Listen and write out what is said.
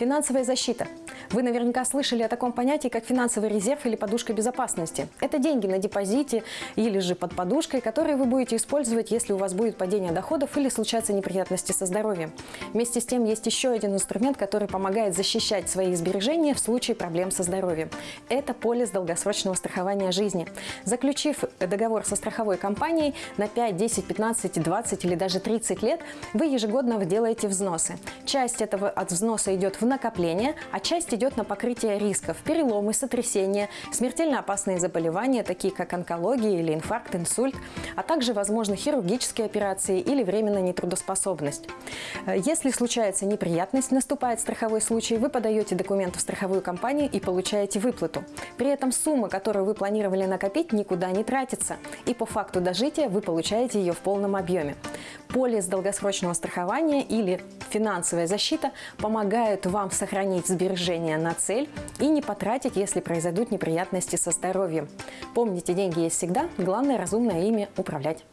Финансовая защита. Вы наверняка слышали о таком понятии, как финансовый резерв или подушка безопасности. Это деньги на депозите или же под подушкой, которые вы будете использовать, если у вас будет падение доходов или случатся неприятности со здоровьем. Вместе с тем есть еще один инструмент, который помогает защищать свои сбережения в случае проблем со здоровьем. Это полис долгосрочного страхования жизни. Заключив договор со страховой компанией на 5, 10, 15, 20 или даже 30 лет, вы ежегодно делаете взносы. Часть этого от взноса идет в накопление, а часть идет на покрытие рисков, переломы, сотрясения, смертельно опасные заболевания, такие как онкология или инфаркт, инсульт, а также, возможно, хирургические операции или временная нетрудоспособность. Э, Если случается неприятность, наступает страховой случай, вы подаете документы в страховую компанию и получаете выплату. При этом сумма, которую вы планировали накопить, никуда не тратится. И по факту дожития вы получаете ее в полном объеме. Полис долгосрочного страхования или финансовая защита помогают вам сохранить сбережения на цель и не потратить, если произойдут неприятности со здоровьем. Помните, деньги есть всегда, главное разумно ими управлять.